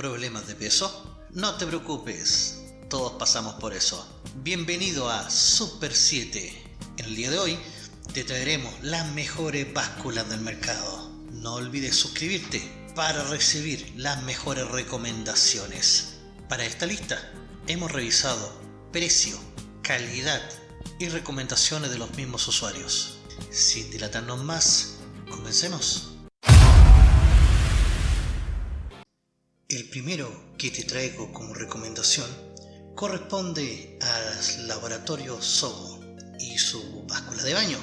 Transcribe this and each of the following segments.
¿Problemas de peso? No te preocupes, todos pasamos por eso. Bienvenido a Super 7. En el día de hoy te traeremos las mejores básculas del mercado. No olvides suscribirte para recibir las mejores recomendaciones. Para esta lista hemos revisado precio, calidad y recomendaciones de los mismos usuarios. Sin dilatarnos más, comencemos. El primero que te traigo como recomendación corresponde al laboratorio Sobo y su báscula de baño.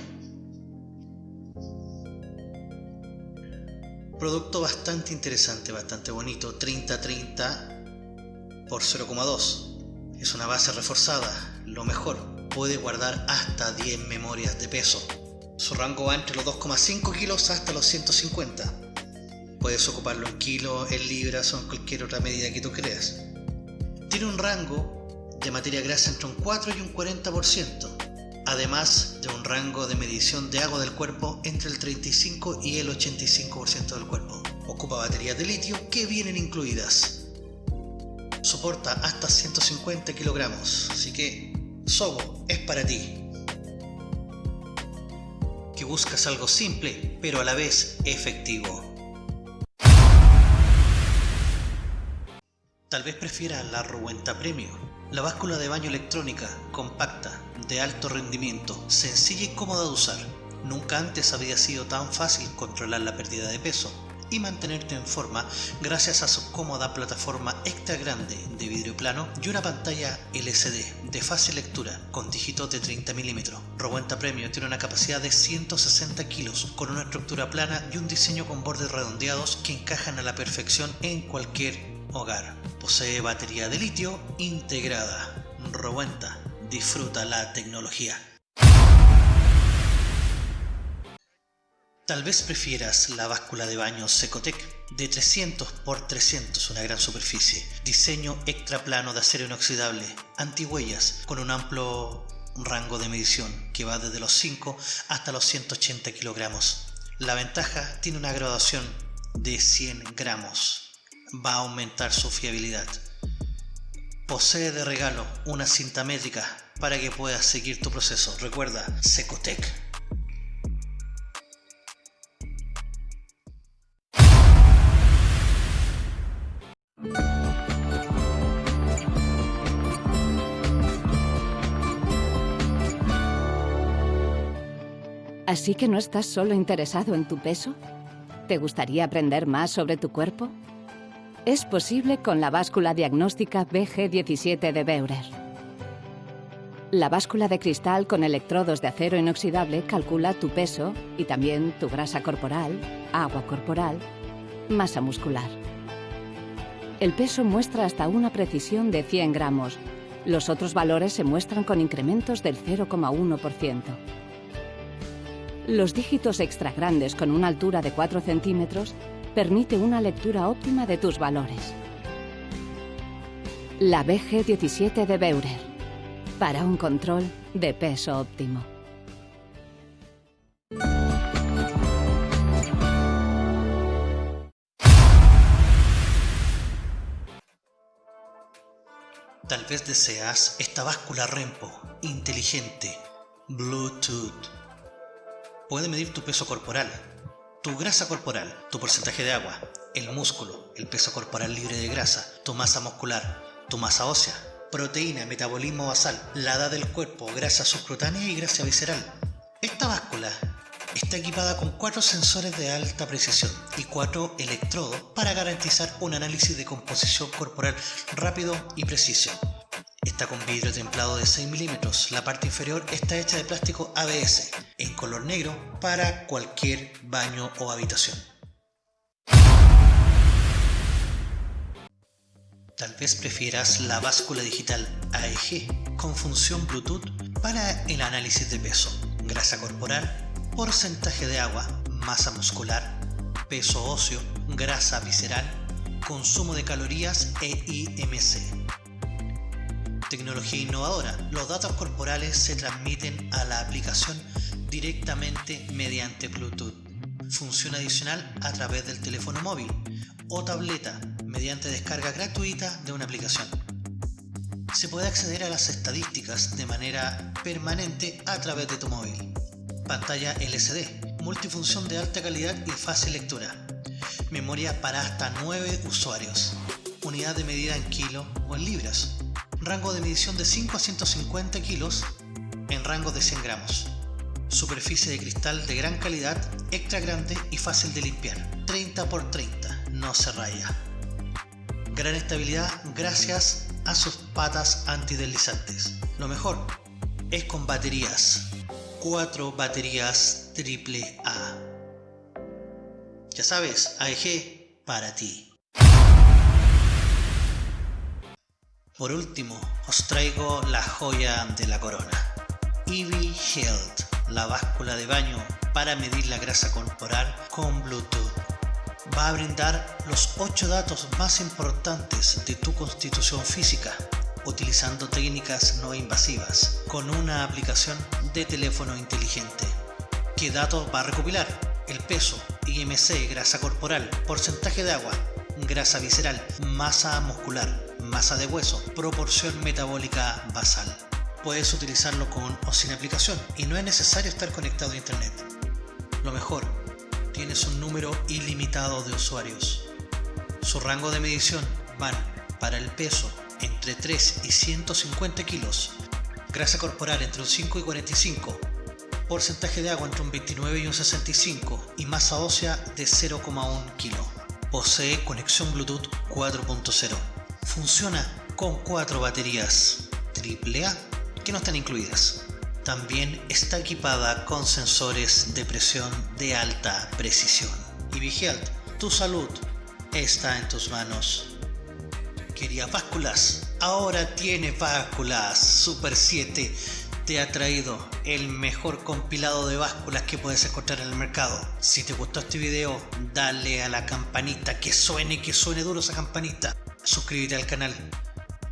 Producto bastante interesante, bastante bonito, 30-30 por 0,2. Es una base reforzada, lo mejor, puede guardar hasta 10 memorias de peso. Su rango va entre los 2,5 kilos hasta los 150 Puedes ocuparlo en kilos, en libras o en cualquier otra medida que tú creas. Tiene un rango de materia grasa entre un 4 y un 40%, además de un rango de medición de agua del cuerpo entre el 35 y el 85% del cuerpo. Ocupa baterías de litio que vienen incluidas. Soporta hasta 150 kilogramos, así que Sobo es para ti. Que buscas algo simple, pero a la vez efectivo. Tal vez prefiera la Ruenta Premio, la báscula de baño electrónica, compacta, de alto rendimiento, sencilla y cómoda de usar. Nunca antes había sido tan fácil controlar la pérdida de peso y mantenerte en forma gracias a su cómoda plataforma extra grande de vidrio plano y una pantalla LCD de fácil lectura con dígitos de 30 mm. Rowenta Premio tiene una capacidad de 160 kilos con una estructura plana y un diseño con bordes redondeados que encajan a la perfección en cualquier hogar. Posee batería de litio integrada. Rowenta, disfruta la tecnología. Tal vez prefieras la báscula de baño Secotec de 300 x 300, una gran superficie, diseño extra plano de acero inoxidable, antihuellas, con un amplio rango de medición que va desde los 5 hasta los 180 kilogramos. La ventaja tiene una graduación de 100 gramos va a aumentar su fiabilidad. Posee de regalo una cinta métrica para que puedas seguir tu proceso. Recuerda, Secotec. ¿Así que no estás solo interesado en tu peso? ¿Te gustaría aprender más sobre tu cuerpo? Es posible con la báscula diagnóstica BG17 de Beurer. La báscula de cristal con electrodos de acero inoxidable calcula tu peso y también tu grasa corporal, agua corporal, masa muscular. El peso muestra hasta una precisión de 100 gramos. Los otros valores se muestran con incrementos del 0,1%. Los dígitos extra grandes con una altura de 4 centímetros permite una lectura óptima de tus valores. La BG17 de Beurer, para un control de peso óptimo. Tal vez deseas esta báscula Rempo, inteligente, Bluetooth. Puede medir tu peso corporal, tu grasa corporal, tu porcentaje de agua, el músculo, el peso corporal libre de grasa, tu masa muscular, tu masa ósea, proteína, metabolismo basal, la edad del cuerpo, grasa subcutánea y grasa visceral. Esta báscula está equipada con cuatro sensores de alta precisión y cuatro electrodos para garantizar un análisis de composición corporal rápido y preciso. Está con vidrio templado de 6 milímetros. La parte inferior está hecha de plástico ABS en color negro para cualquier baño o habitación. Tal vez prefieras la báscula digital AEG con función Bluetooth para el análisis de peso, grasa corporal, porcentaje de agua, masa muscular, peso óseo, grasa visceral, consumo de calorías e IMC. Tecnología innovadora. Los datos corporales se transmiten a la aplicación directamente mediante Bluetooth. Función adicional a través del teléfono móvil o tableta mediante descarga gratuita de una aplicación. Se puede acceder a las estadísticas de manera permanente a través de tu móvil. Pantalla LCD, multifunción de alta calidad y fácil lectura. Memoria para hasta 9 usuarios. Unidad de medida en kilo o en libras. Rango de medición de 5 a 150 kilos en rango de 100 gramos. Superficie de cristal de gran calidad, extra grande y fácil de limpiar. 30 x 30, no se raya. Gran estabilidad gracias a sus patas antideslizantes. Lo mejor es con baterías. 4 baterías AAA. Ya sabes, AEG para ti. Por último, os traigo la joya de la corona. Eevee Health la báscula de baño para medir la grasa corporal con Bluetooth. Va a brindar los 8 datos más importantes de tu constitución física utilizando técnicas no invasivas con una aplicación de teléfono inteligente. ¿Qué datos va a recopilar? El peso, IMC, grasa corporal, porcentaje de agua, grasa visceral, masa muscular, masa de hueso, proporción metabólica basal puedes utilizarlo con o sin aplicación y no es necesario estar conectado a internet. Lo mejor, tienes un número ilimitado de usuarios. Su rango de medición van para el peso entre 3 y 150 kilos, grasa corporal entre un 5 y 45, porcentaje de agua entre un 29 y un 65 y masa ósea de 0,1 kilo. Posee conexión Bluetooth 4.0. Funciona con 4 baterías AAA que no están incluidas. También está equipada con sensores de presión de alta precisión. Y Health, tu salud está en tus manos. Quería básculas, ahora tiene básculas. Super 7 te ha traído el mejor compilado de básculas que puedes encontrar en el mercado. Si te gustó este video, dale a la campanita, que suene, que suene duro esa campanita. Suscríbete al canal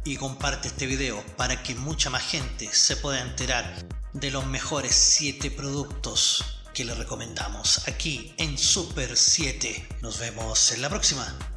y comparte este video para que mucha más gente se pueda enterar de los mejores 7 productos que le recomendamos aquí en Super 7. Nos vemos en la próxima.